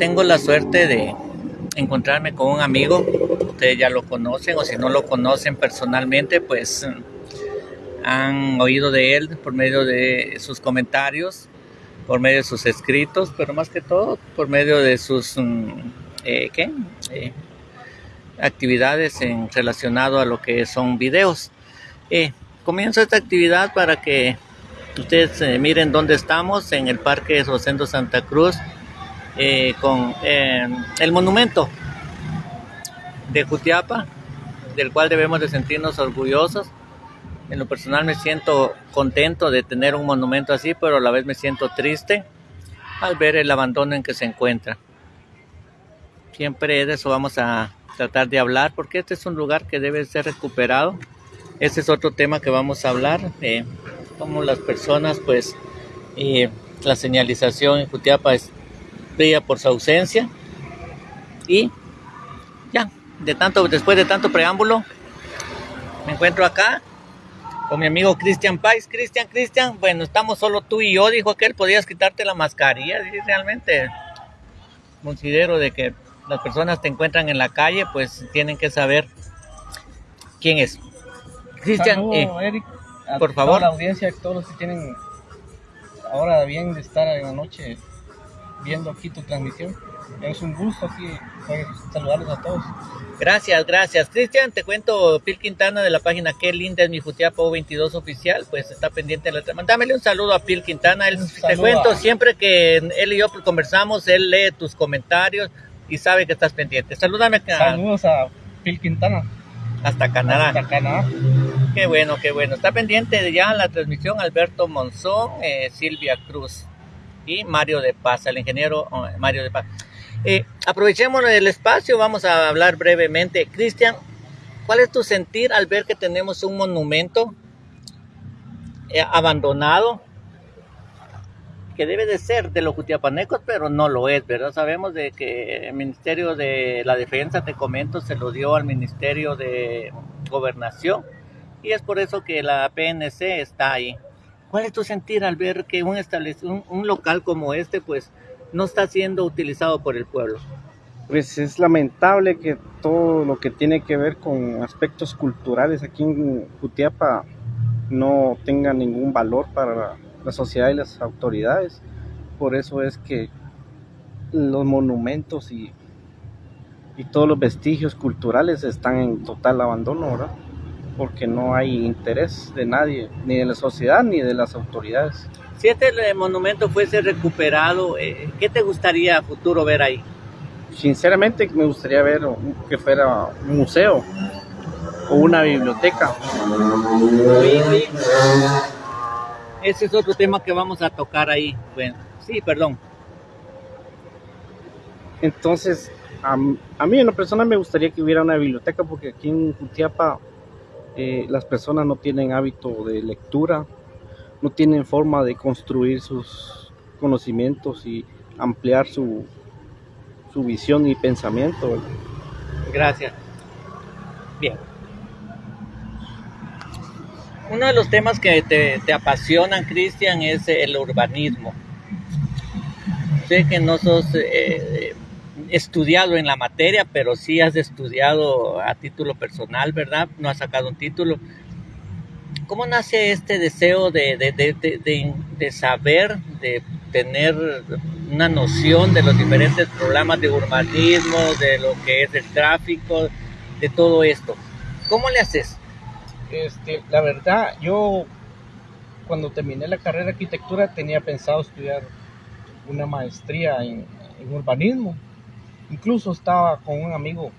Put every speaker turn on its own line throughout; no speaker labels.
tengo la suerte de encontrarme con un amigo, ustedes ya lo conocen o si no lo conocen personalmente, pues han oído de él por medio de sus comentarios, por medio de sus escritos, pero más que todo por medio de sus mm, eh, ¿qué? Eh, actividades en relacionado a lo que son videos. Eh, comienzo esta actividad para que ustedes miren dónde estamos en el Parque Rosendo Santa Cruz con el monumento de Jutiapa, del cual debemos de sentirnos orgullosos en lo personal me siento contento de tener un monumento así, pero a la vez me siento triste al ver el abandono en que se encuentra. Siempre de eso vamos a tratar de hablar, porque este es un lugar que debe ser recuperado. Este es otro tema que vamos a hablar, eh, como las personas, pues, eh, la señalización en Jutiapa es brilla por su ausencia. Y ya, de tanto, después de tanto preámbulo, me encuentro acá con mi amigo Cristian Pais. Cristian, Cristian, bueno, estamos solo tú y yo, dijo aquel, podías quitarte la mascarilla. Y realmente considero de que las personas te encuentran en la calle, pues tienen que saber quién es.
Cristian, eh, por favor. la audiencia, todos los que tienen ahora bien de estar en la noche viendo aquí tu transmisión. Es un gusto aquí saludarlos a todos.
Gracias, gracias. Cristian, te cuento, Pil Quintana de la página Qué linda es mi Jutiapo 22 oficial, pues está pendiente de la... Mándamele un saludo a Pil Quintana. te cuento, siempre que él y yo conversamos, él lee tus comentarios y sabe que estás pendiente. Salúdame
acá. Saludos a Pil Quintana.
Hasta Canadá.
Hasta Canadá.
Qué bueno, qué bueno. Está pendiente ya la transmisión Alberto Monzón, eh, Silvia Cruz y Mario de Paz, el ingeniero oh, Mario de Paz. Eh, aprovechemos el espacio, vamos a hablar brevemente. Cristian, ¿cuál es tu sentir al ver que tenemos un monumento eh, abandonado? que debe de ser de los jutiapanecos, pero no lo es, ¿verdad? Sabemos de que el Ministerio de la Defensa, te comento, se lo dio al Ministerio de Gobernación y es por eso que la PNC está ahí. ¿Cuál es tu sentir al ver que un, un, un local como este, pues, no está siendo utilizado por el pueblo?
Pues es lamentable que todo lo que tiene que ver con aspectos culturales aquí en Jutiapa no tenga ningún valor para la sociedad y las autoridades. Por eso es que los monumentos y, y todos los vestigios culturales están en total abandono, ¿verdad? Porque no hay interés de nadie, ni de la sociedad ni de las autoridades.
Si este monumento fuese recuperado, eh, ¿qué te gustaría a futuro ver ahí?
Sinceramente me gustaría ver que fuera un museo o una biblioteca.
Ese es otro tema que vamos a tocar ahí. Bueno, sí, perdón.
Entonces, a, mí en lo personal me gustaría que hubiera una biblioteca porque aquí en Jutiapa eh, las personas no tienen hábito de lectura, no tienen forma de construir sus conocimientos y ampliar su, su visión y pensamiento.
Gracias. Bien. Uno de los temas que te, te apasionan, Cristian, es el urbanismo. Sé que no sos eh, estudiado en la materia, pero sí has estudiado a título personal, ¿verdad? No has sacado un título. ¿Cómo nace este deseo de, de, saber, de tener una noción de los diferentes programas de urbanismo, de lo que es el tráfico, de todo esto? ¿Cómo le haces?
Este, la verdad, yo cuando terminé la carrera de arquitectura tenía pensado estudiar una maestría en, urbanismo. Incluso estaba con un amigo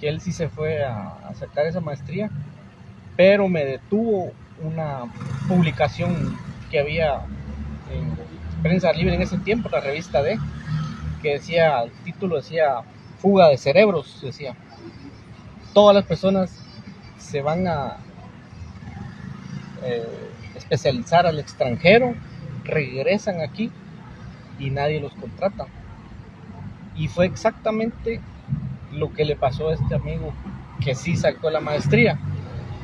que él sí se fue a, a sacar esa maestría, pero me detuvo una publicación que había en prensa libre en ese tiempo, la revista D, que decía, el título decía Fuga de cerebros, decía. Todas las personas se van a eh, especializar al extranjero, regresan aquí y nadie los contrata. Y fue exactamente lo que le pasó a este amigo que sí sacó la maestría.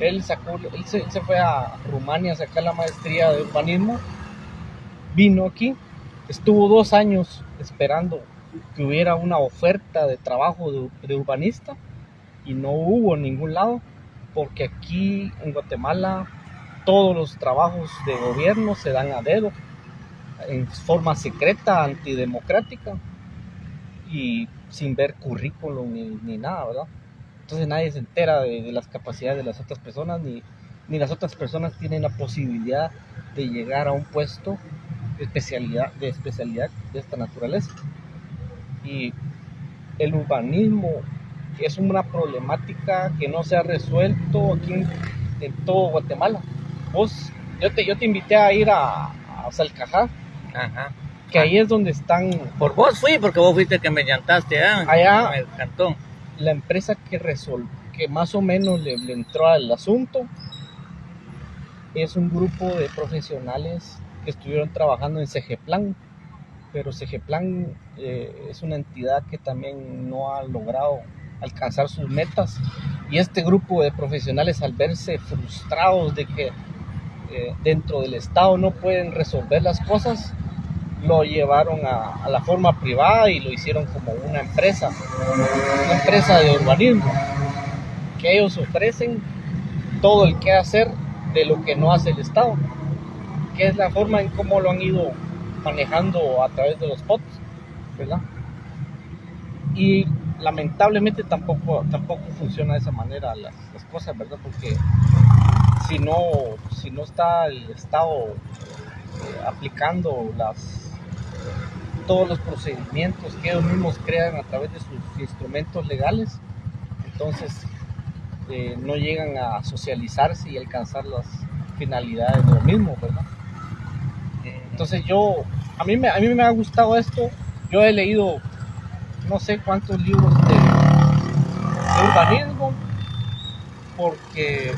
Él, sacó, él se, fue a Rumania a sacar la maestría de urbanismo, vino aquí, estuvo dos años esperando que hubiera una oferta de trabajo de, urbanista y no hubo en ningún lado, porque aquí en Guatemala todos los trabajos de gobierno se dan a dedo, en forma secreta, antidemocrática y sin ver currículum ni, nada, ¿verdad? Entonces nadie se entera de, las capacidades de las otras personas, ni, ni las otras personas tienen la posibilidad de llegar a un puesto de especialidad, de especialidad de esta naturaleza. Y el urbanismo es una problemática que no se ha resuelto aquí en, todo Guatemala. Vos, yo te, yo te invité a ir a, a Salcajá, que ahí es donde están...
Por vos fui, porque vos fuiste que me llantaste ¿eh?
allá. el cantón. La empresa que resol que más o menos le, le entró al asunto es un grupo de profesionales que estuvieron trabajando en CGPlan, pero CGPlan eh, es una entidad que también no ha logrado alcanzar sus metas y este grupo de profesionales al verse frustrados de que eh, dentro del Estado no pueden resolver las cosas, lo llevaron a, la forma privada y lo hicieron como una empresa, una empresa de urbanismo, que ellos ofrecen todo el que hacer de lo que no hace el Estado que es la forma en cómo lo han ido manejando a través de los pots, ¿verdad? Y lamentablemente tampoco, tampoco funciona de esa manera las, cosas, ¿verdad? Porque si no, si no está el Estado eh, aplicando las, todos los procedimientos que ellos mismos crean a través de sus instrumentos legales, entonces eh, no llegan a socializarse y alcanzar las finalidades de lo mismo, ¿verdad? Entonces yo, a mí, me, a mí me ha gustado esto. Yo he leído no sé cuántos libros de, urbanismo, porque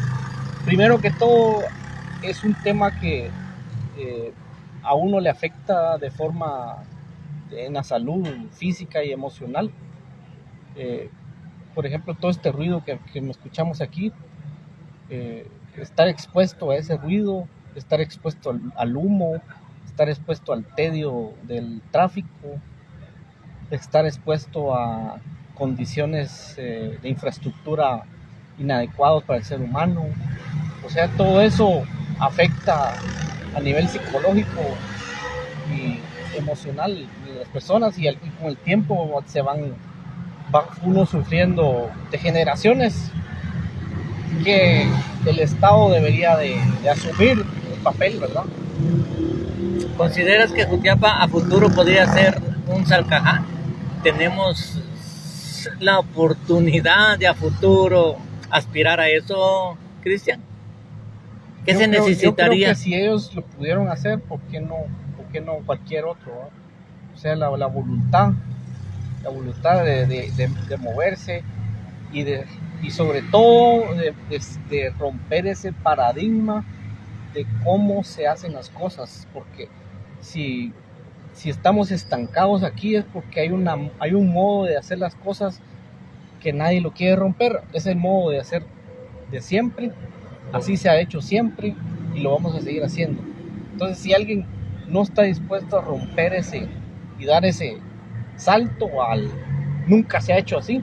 primero que todo es un tema que eh, a uno le afecta de forma en la salud física y emocional. Eh, por ejemplo, todo este ruido que, que escuchamos aquí, eh, estar expuesto a ese ruido, estar expuesto al humo, estar expuesto al tedio del tráfico, estar expuesto a condiciones eh, de infraestructura inadecuados para el ser humano. O sea, todo eso afecta a nivel psicológico y emocional de las personas y, con el tiempo se van va uno sufriendo degeneraciones que el Estado debería de, de asumir el papel, ¿verdad?
¿Consideras que Jutiapa a futuro podría ser un Salcajá? ¿Tenemos la oportunidad de a futuro aspirar a eso, Cristian?
¿Qué se necesitaría? si ellos lo pudieron hacer, ¿por qué no, no cualquier otro? O sea, la, voluntad, la voluntad de, moverse y, de, y sobre todo de romper ese paradigma de cómo se hacen las cosas, porque si, si estamos estancados aquí es porque hay, una, hay un modo de hacer las cosas que nadie lo quiere romper. Es el modo de hacer de siempre. Así se ha hecho siempre y lo vamos a seguir haciendo. Entonces, si alguien no está dispuesto a romper ese y dar ese salto al nunca se ha hecho así,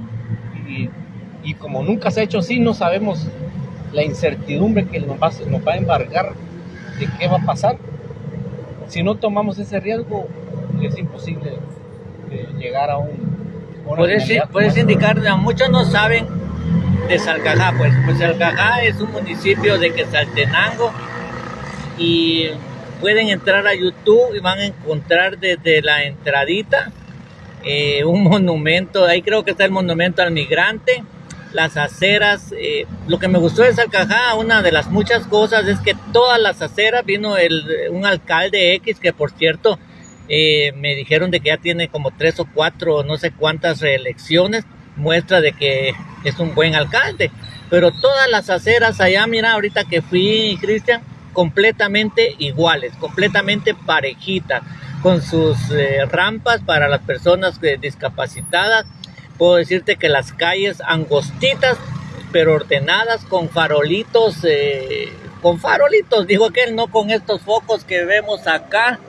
y, y como nunca se ha hecho así, no sabemos la incertidumbre que nos va, nos va a embargar de qué va a pasar. Si no tomamos ese riesgo, es imposible eh, llegar a un...
Puedes, puedes indicar, muchos no saben de Salcajá, pues, pues Salcajá es un municipio de Quesaltenango y pueden entrar a YouTube y van a encontrar desde la entradita eh, un monumento, ahí creo que está el monumento al migrante, las aceras. Eh, lo que me gustó de Salcajá, una de las muchas cosas, es que todas las aceras vino el, un alcalde X, que por cierto eh, me dijeron de que ya tiene como tres o cuatro, no sé cuántas reelecciones, muestra de que es un buen alcalde. Pero todas las aceras allá, mira, ahorita que fui, Cristian, completamente iguales, completamente parejitas, con sus eh, rampas para las personas discapacitadas puedo decirte que las calles angostitas, pero ordenadas con farolitos, eh, con farolitos, dijo aquel, no con estos focos que vemos acá.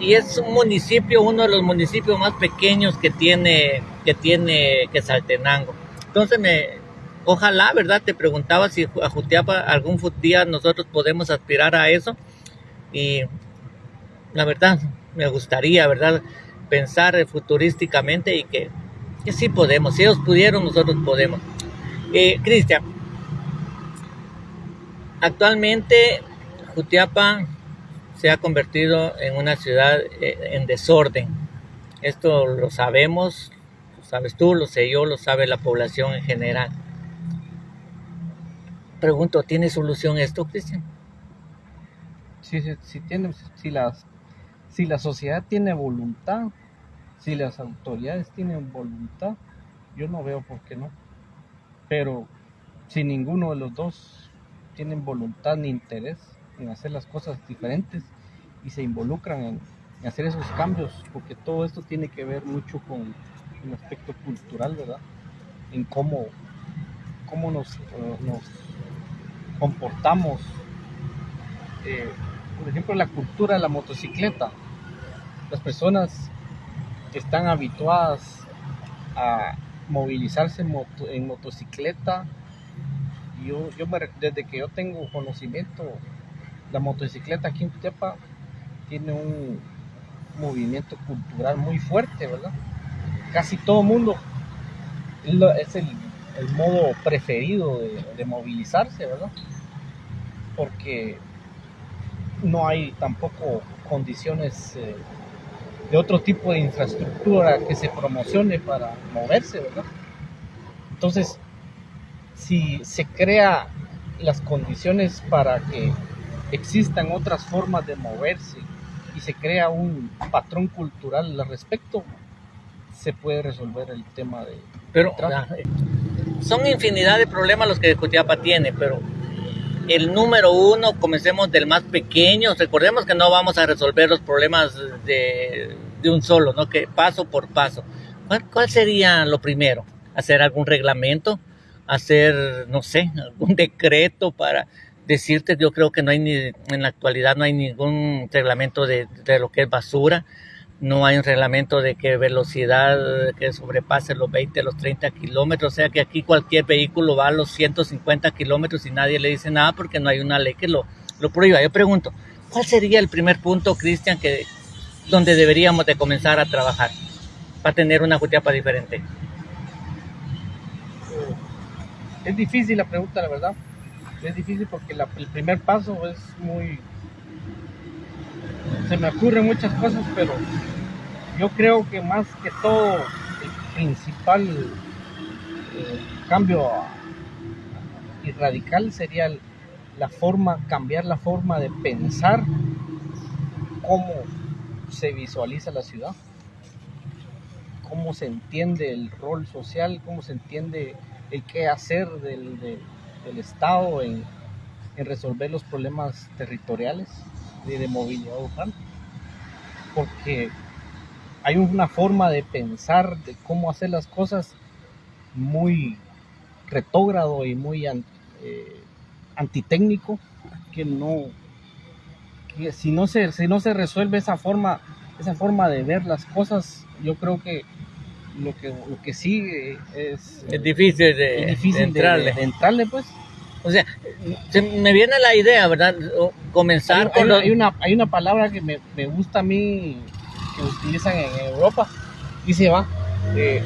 y es un municipio, uno de los municipios más pequeños que tiene, que tiene Quetzaltenango. Entonces me, ojalá, ¿verdad? Te preguntaba si a Jutiapa algún día nosotros podemos aspirar a eso. Y la verdad, me gustaría, ¿verdad? Pensar futurísticamente y que, que sí podemos. Si ellos pudieron, nosotros podemos. Eh, Cristian, actualmente Jutiapa se ha convertido en una ciudad eh, en desorden. Esto lo sabemos, lo sabes tú, lo sé yo, lo sabe la población en general. Pregunto, ¿tiene solución esto, Cristian?
Sí, sí, tiene, si, las, si la sociedad tiene voluntad, si las autoridades tienen voluntad, yo no veo por qué no. Pero si ninguno de los dos tienen voluntad ni interés en hacer las cosas diferentes y se involucran en, hacer esos cambios, porque todo esto tiene que ver mucho con el aspecto cultural, ¿verdad? En cómo, cómo nos, eh, nos comportamos. Eh, por ejemplo, la cultura de la motocicleta. Las personas están habituadas a movilizarse en, motocicleta. Yo, yo desde que yo tengo conocimiento, la motocicleta aquí en Tepa tiene un movimiento cultural muy fuerte, ¿verdad? Casi todo mundo es el, modo preferido de movilizarse, ¿verdad? porque no hay tampoco condiciones eh, de otro tipo de infraestructura que se promocione para moverse, ¿verdad? Entonces, si se crea las condiciones para que existan otras formas de moverse y se crea un patrón cultural al respecto, se puede resolver el tema de...
Pero son infinidad de problemas los que Cutiapa tiene, pero el número uno, comencemos del más pequeño. Recordemos que no vamos a resolver los problemas de, un solo, ¿no? Que paso por paso. ¿Cuál, sería lo primero? ¿Hacer algún reglamento? ¿Hacer, no sé, algún decreto para decirte? Yo creo que no hay ni, en la actualidad no hay ningún reglamento de, de lo que es basura no hay un reglamento de qué velocidad que sobrepase los 20, los 30 kilómetros, o sea que aquí cualquier vehículo va a los 150 kilómetros y nadie le dice nada porque no hay una ley que lo, lo prohíba. Yo pregunto, ¿cuál sería el primer punto, Cristian, que donde deberíamos de comenzar a trabajar para tener una Jutiapa diferente?
Es difícil la pregunta, la verdad. Es difícil porque el primer paso es muy se me ocurren muchas cosas, pero yo creo que más que todo el principal eh, cambio y radical sería la forma, cambiar la forma de pensar cómo se visualiza la ciudad, cómo se entiende el rol social, cómo se entiende el qué hacer del, Estado en, en resolver los problemas territoriales de, movilidad urbana. Porque hay una forma de pensar de cómo hacer las cosas muy retógrado y muy eh, antitécnico que no que si no se si no se resuelve esa forma esa forma de ver las cosas yo creo que lo que lo que sigue es
es difícil de, entrarle.
de entrarle pues
o sea, se me viene la idea, ¿verdad? Comenzar
hay, con... Hay, una, hay una palabra que me, me, gusta a mí, que utilizan en Europa, dice, va, eh,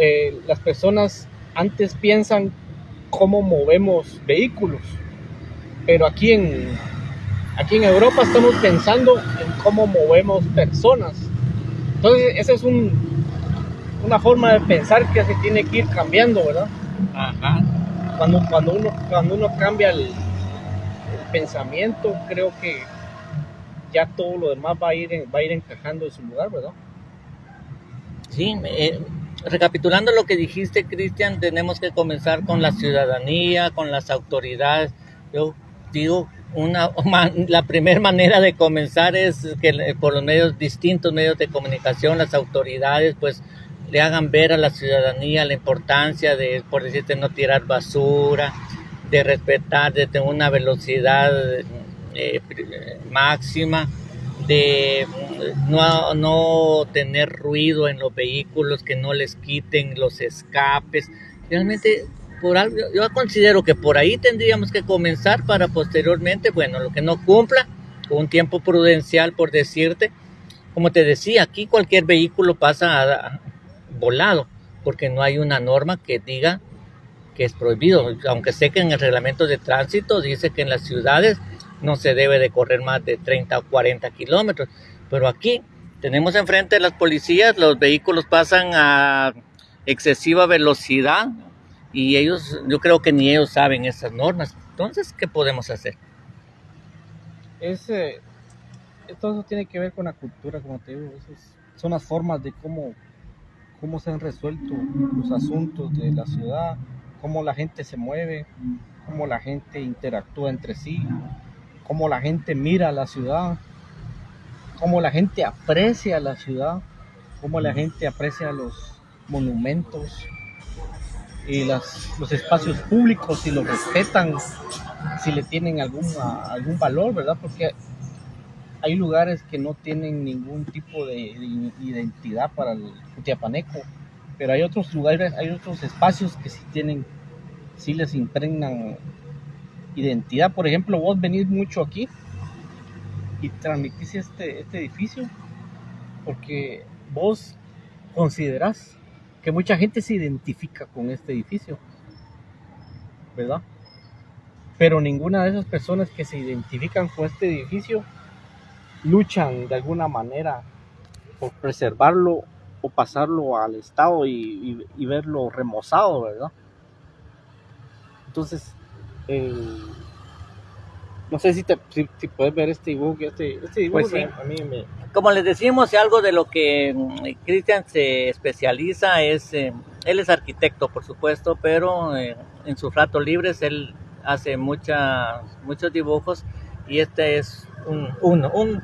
eh, las personas antes piensan cómo movemos vehículos, pero aquí en, aquí en Europa estamos pensando en cómo movemos personas. Entonces, esa es un, una forma de pensar que se tiene que ir cambiando, ¿verdad? Ajá cuando, cuando, uno, cuando uno cambia el, pensamiento, creo que ya todo lo demás va a ir, va a ir encajando en su lugar, ¿verdad?
Sí, eh, recapitulando lo que dijiste, Cristian, tenemos que comenzar con la ciudadanía, con las autoridades. Yo digo, una, la primera manera de comenzar es que por los medios distintos medios de comunicación, las autoridades, pues le hagan ver a la ciudadanía la importancia de, por decirte, no tirar basura, de respetar, de tener una velocidad eh, máxima, de no, no tener ruido en los vehículos, que no les quiten los escapes. Realmente, por algo, yo considero que por ahí tendríamos que comenzar para posteriormente, bueno, lo que no cumpla, con un tiempo prudencial, por decirte, como te decía, aquí cualquier vehículo pasa volado, porque no hay una norma que diga que es prohibido, aunque sé que en el reglamento de tránsito dice que en las ciudades no se debe de correr más de 30 o 40 kilómetros, pero aquí tenemos enfrente las policías, los vehículos pasan a excesiva velocidad y ellos, yo creo que ni ellos saben esas normas. Entonces, ¿qué podemos hacer?
Ese, todo eso tiene que ver con la cultura, como te digo, son las formas de cómo, cómo se han resuelto los asuntos de la ciudad, cómo la gente se mueve, cómo la gente interactúa entre sí, cómo la gente mira la ciudad, cómo la gente aprecia la ciudad, cómo la gente aprecia los monumentos y los espacios públicos, si los respetan, si le tienen algún, algún valor, ¿verdad? Porque hay lugares que no tienen ningún tipo de, identidad para el Cutiapaneco, pero hay otros lugares, hay otros espacios que sí tienen, sí les impregnan identidad. Por ejemplo, vos venís mucho aquí y transmitís este, este edificio porque vos considerás que mucha gente se identifica con este edificio, ¿verdad? Pero ninguna de esas personas que se identifican con este edificio luchan de alguna manera por preservarlo o pasarlo al Estado y, verlo remozado, ¿verdad? Entonces, no sé si, te, si, puedes ver este dibujo, este, este dibujo
pues a mí me... Como les decimos, algo de lo que mm, Cristian se especializa es, eh, él es arquitecto, por supuesto, pero eh, en sus ratos libres él hace mucha, muchos dibujos y este es un, uno. Un,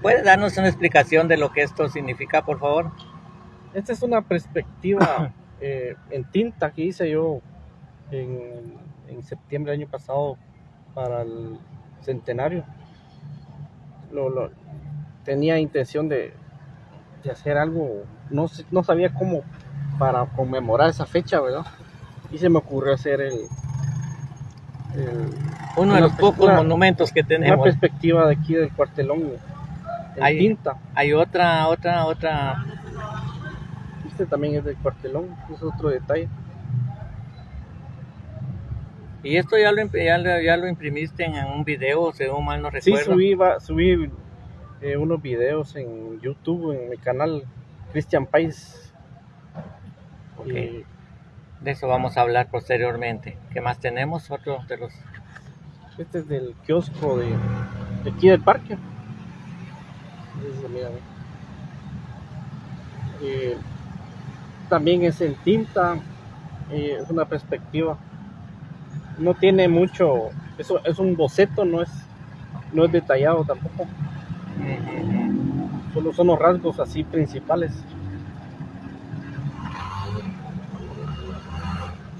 ¿Puede darnos una explicación de lo que esto significa, por favor?
Esta es una perspectiva eh, en tinta que hice yo en, en, septiembre del año pasado para el centenario. Lo, tenía intención de, de, hacer algo, no, no sabía cómo para conmemorar esa fecha, ¿verdad? Y se me ocurrió hacer el,
uno de los pocos monumentos que tenemos.
Una perspectiva de aquí del cuartelón en
hay,
tinta.
Hay otra, otra, otra.
Este también es del cuartelón, es otro detalle.
¿Y esto ya lo, ya, lo imprimiste en un video, según mal no recuerdo?
Sí, subí, subí eh, unos videos en YouTube, en mi canal Christian Pais.
Okay. De eso vamos a hablar posteriormente. ¿Qué más tenemos? Otro de los...
Este es del kiosco de, aquí del parque. Eh, también es en tinta, eh, es una perspectiva. No tiene mucho, eso es un boceto, no es, no es detallado tampoco. Solo son los rasgos así principales.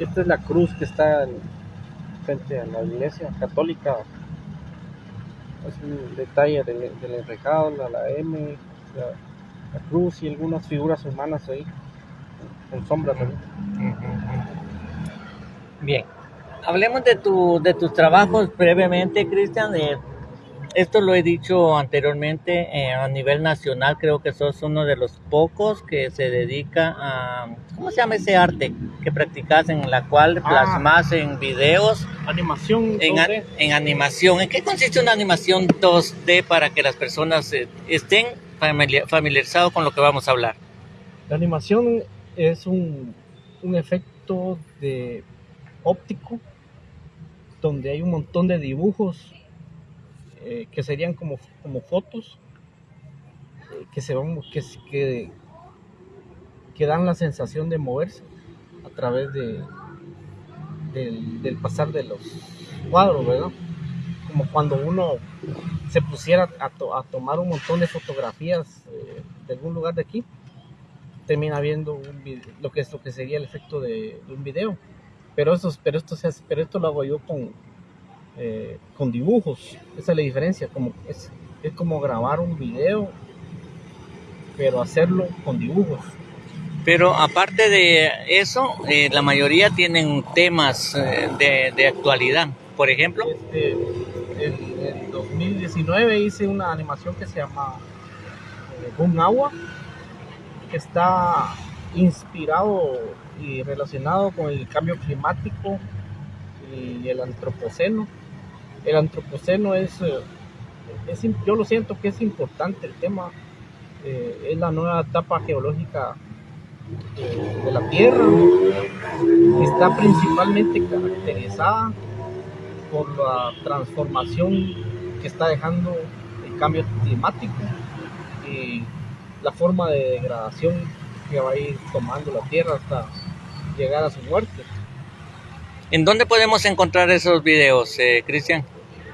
Esta es la cruz que está frente a la iglesia católica. Es un detalle del, del enrejado, la, M, la, cruz y algunas figuras humanas ahí, en sombra también.
Bien, hablemos de, tu, de tus trabajos brevemente, Cristian. Esto lo he dicho anteriormente eh, a nivel nacional, creo que sos uno de los pocos que se dedica a, ¿cómo se llama ese arte que practicas en la cual ah. plasmas en videos?
Animación.
En, en, animación. ¿En qué consiste una animación 2D para que las personas eh, estén familiarizados con lo que vamos a hablar?
La animación es un, un efecto de óptico donde hay un montón de dibujos eh, que serían como, como fotos eh, que se van que, que, que, dan la sensación de moverse a través de del, pasar de los cuadros, ¿verdad? Como cuando uno se pusiera a, a tomar un montón de fotografías eh, de algún lugar de aquí, termina viendo un lo que es lo que sería el efecto de, un video. Pero, eso, pero, esto, pero esto lo hago yo con, eh, con dibujos. Esa es la diferencia, como, es, es como grabar un video, pero hacerlo con dibujos.
Pero aparte de eso, eh, la mayoría tienen temas eh, de, de, actualidad. Por ejemplo,
este, en, en, 2019 hice una animación que se llama Un Agua, que está inspirado y relacionado con el cambio climático y el antropoceno. El antropoceno es, eh, es yo lo siento que es importante el tema, eh, es la nueva etapa geológica de, de la Tierra, está principalmente caracterizada por la transformación que está dejando el cambio climático y la forma de degradación que va a ir tomando la Tierra hasta llegar a su muerte.
¿En dónde podemos encontrar esos videos, eh, Cristian?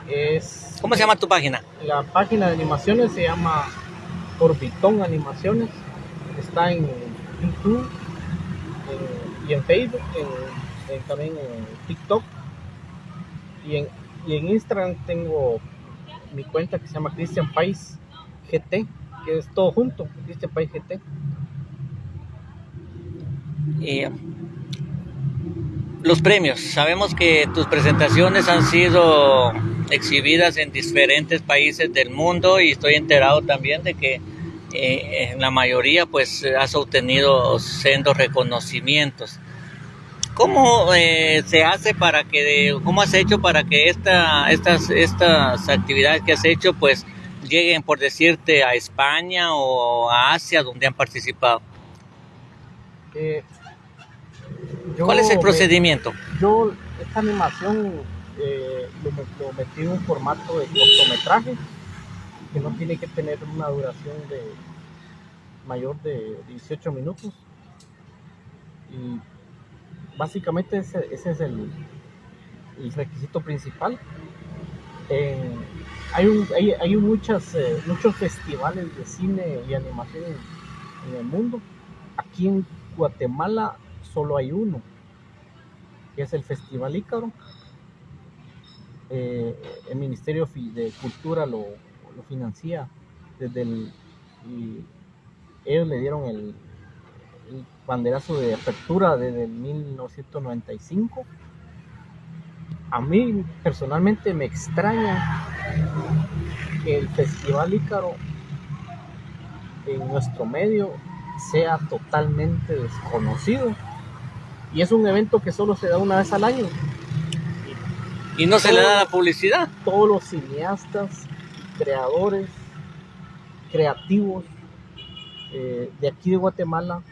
Es,
¿Cómo se llama tu página?
La página de animaciones se llama Orbitón Animaciones. Está en YouTube en, y en Facebook, en, en, también en TikTok. Y en, y en Instagram tengo mi cuenta que se llama Cristian Pais GT, que es todo junto, Cristian Pais GT.
Y los premios. Sabemos que tus presentaciones han sido exhibidas en diferentes países del mundo y estoy enterado también de que eh, en la mayoría pues has obtenido sendos reconocimientos. ¿Cómo eh, se hace para que, cómo has hecho para que esta, estas, estas actividades que has hecho pues lleguen, por decirte, a España o a Asia donde han participado?
Eh,
yo ¿Cuál es el procedimiento?
Me, yo esta animación eh, lo, lo, metí en un formato de cortometraje que no tiene que tener una duración de mayor de 18 minutos y básicamente ese, ese es el, el, requisito principal. Eh, hay, un, hay, hay muchas, eh, muchos festivales de cine y animación en, en el mundo. Aquí en Guatemala solo hay uno, que es el Festival Ícaro. Eh, el Ministerio de Cultura lo, financia desde el... Ellos le dieron el, el banderazo de apertura desde 1995. A mí personalmente me extraña que el Festival Ícaro en nuestro medio sea totalmente desconocido. Y es un evento que solo se da una vez al año.
¿Y no se le da la publicidad?
Todos los cineastas, creadores, creativos eh, de aquí de Guatemala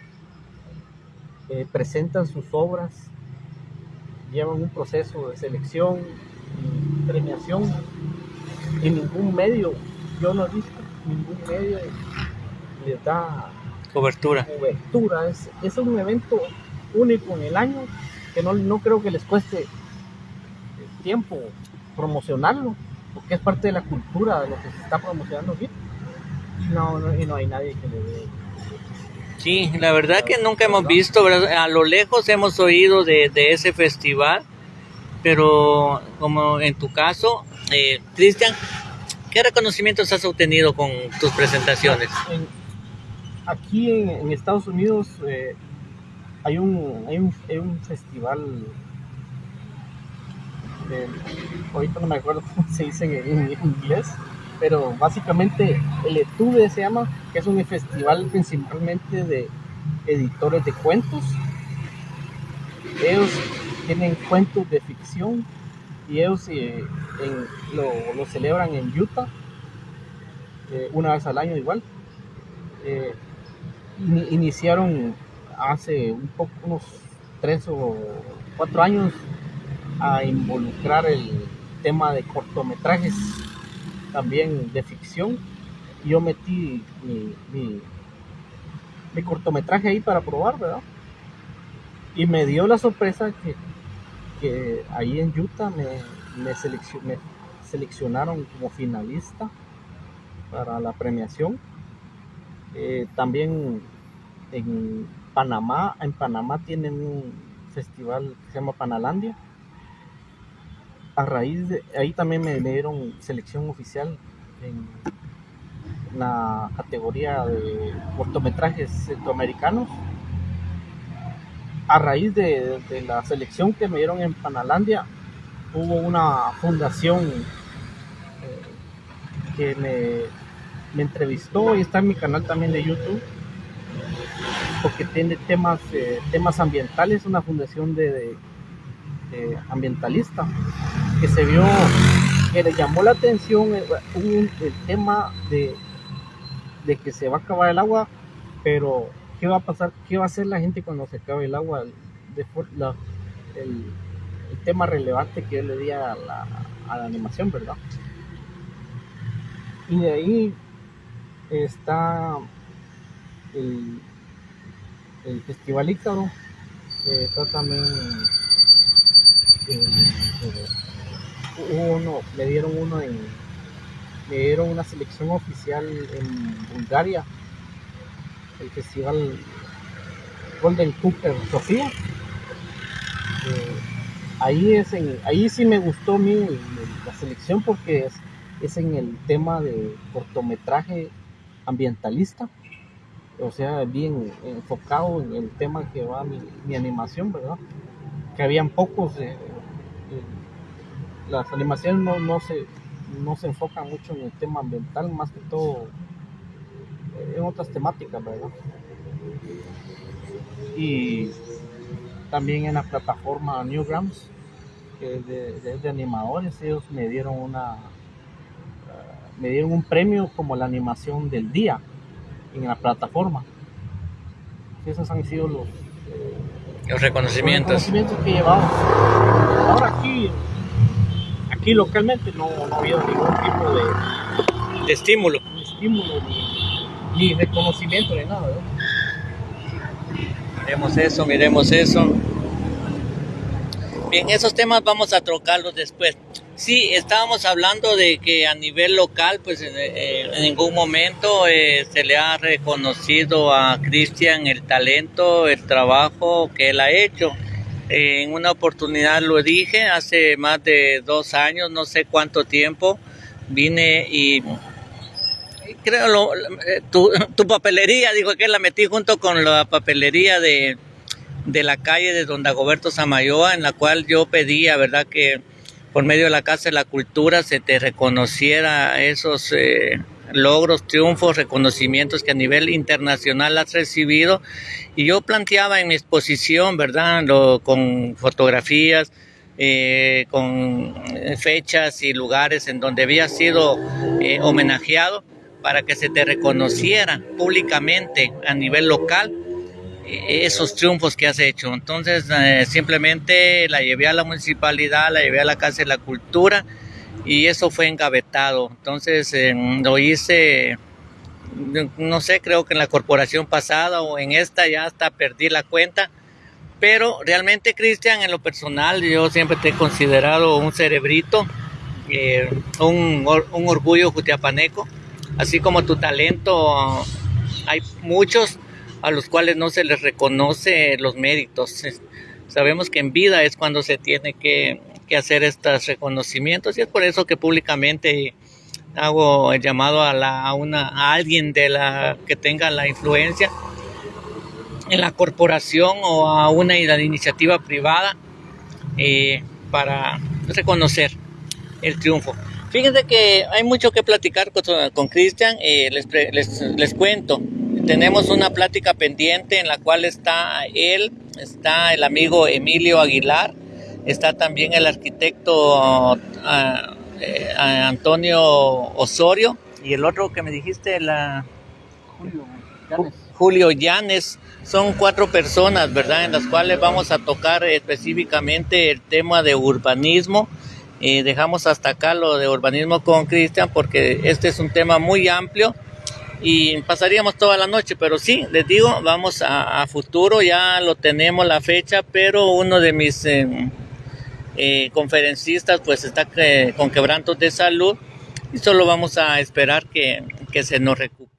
eh, presentan sus obras, llevan un proceso de selección y premiación. En ningún medio, yo no he visto ningún medio les da
cobertura.
cobertura. Es, es un evento único en el año que no, no creo que les cueste tiempo promocionarlo, porque es parte de la cultura de lo que se está promocionando aquí. No, no, y no hay nadie que le dé.
Sí, la verdad que nunca hemos visto, ¿verdad? a lo lejos hemos oído de, de, ese festival, pero como en tu caso, eh, Cristian, ¿qué reconocimientos has obtenido con tus presentaciones?
En, aquí en, en, Estados Unidos eh, hay, un, hay, un, hay un festival, ahorita no me acuerdo cómo se dice en, inglés, pero básicamente el Etude se llama, que es un festival principalmente de editores de cuentos. Ellos tienen cuentos de ficción y ellos eh, lo, lo, celebran en Utah eh, una vez al año igual. Eh, in, iniciaron hace un poco, unos tres o cuatro años a involucrar el tema de cortometrajes también de ficción. Yo metí mi, mi, mi, cortometraje ahí para probar, ¿verdad? Y me dio la sorpresa que, que ahí en Utah me, me, seleccion, seleccionaron como finalista para la premiación. Eh, también en Panamá, en Panamá tienen un festival que se llama Panalandia. a raíz de ahí también me dieron selección oficial en la categoría de cortometrajes centroamericanos. A raíz de, la selección que me dieron en Panalandia, hubo una fundación eh, que me, entrevistó y está en mi canal también de YouTube porque tiene temas, eh, temas ambientales, una fundación de eh, ambientalista, que se vio, que le llamó la atención el, el tema de, de, que se va a acabar el agua, pero ¿qué va a pasar? ¿Qué va a hacer la gente cuando se acabe el agua? El, el, tema relevante que yo le di a la, a la animación, ¿verdad? Y de ahí está el, el Festival Ícaro, que está también uno, me dieron uno en, me dieron una selección oficial en Bulgaria, el festival Golden Cooper Sofía. Eh, ahí es ahí sí me gustó mi la selección porque es, es en el tema de cortometraje ambientalista o sea bien enfocado en el tema que va mi, animación verdad que habían pocos eh, las animaciones no, no, se, no se enfocan mucho en el tema ambiental, más que todo eh, en otras temáticas, ¿verdad? Y también en la plataforma Newgrams, que es de, animadores, ellos me dieron una me dieron un premio como la animación del día en la plataforma. Esos han sido los,
eh, los reconocimientos.
Los reconocimientos que llevamos. Ahora aquí aquí localmente no, no ha habido ningún tipo de,
de estímulo.
De estímulo ni, ni, reconocimiento ni nada.
Miremos eso, miremos eso. Bien, esos temas vamos a trocarlos después. Sí, estábamos hablando de que a nivel local, pues eh, en ningún momento eh, se le ha reconocido a Cristian el talento, el trabajo que él ha hecho en una oportunidad lo dije, hace más de dos años, no sé cuánto tiempo, vine y creo lo, tu, tu, papelería, digo que la metí junto con la papelería de, de la calle de Don Dagoberto Samayoa, en la cual yo pedía, ¿verdad?, que por medio de la Casa de la Cultura se te reconociera esos... Eh, logros, triunfos, reconocimientos que a nivel internacional has recibido. Y yo planteaba en mi exposición, ¿verdad? Con fotografías, eh, con fechas y lugares en donde había sido eh, homenajeado para que se te reconociera públicamente a nivel local eh, esos triunfos que has hecho. Entonces, simplemente la llevé a la municipalidad, la llevé a la Casa de la Cultura y eso fue engavetado. Entonces lo hice, no sé, creo que en la corporación pasada o en esta ya hasta perdí la cuenta. Pero realmente, Cristian, en lo personal, yo siempre te he considerado un cerebrito, eh, un, un orgullo jutiapaneco, así como tu talento. Hay muchos a los cuales no se les reconoce los méritos. Sabemos que en vida es cuando se tiene que que hacer estos reconocimientos y es por eso que públicamente hago el llamado a, la, a, una, a alguien de la que tenga la influencia en la corporación o a una iniciativa privada eh, para reconocer el triunfo. Fíjense que hay mucho que platicar con Cristian, eh, les, les, les cuento. Tenemos una plática pendiente en la cual está él, está el amigo Emilio Aguilar, está también el arquitecto ah, eh, Antonio Osorio y el otro que me dijiste, la Julio Llanes. Son cuatro personas, ¿verdad? En las cuales vamos a tocar específicamente el tema de urbanismo. Dejamos hasta acá lo de urbanismo con Cristian porque este es un tema muy amplio y pasaríamos toda la noche, pero sí, les digo, vamos a, futuro, ya lo tenemos la fecha, pero uno de mis... Em, eh, conferencistas pues está con quebrantos de salud y solo vamos a esperar que, que se nos recupere.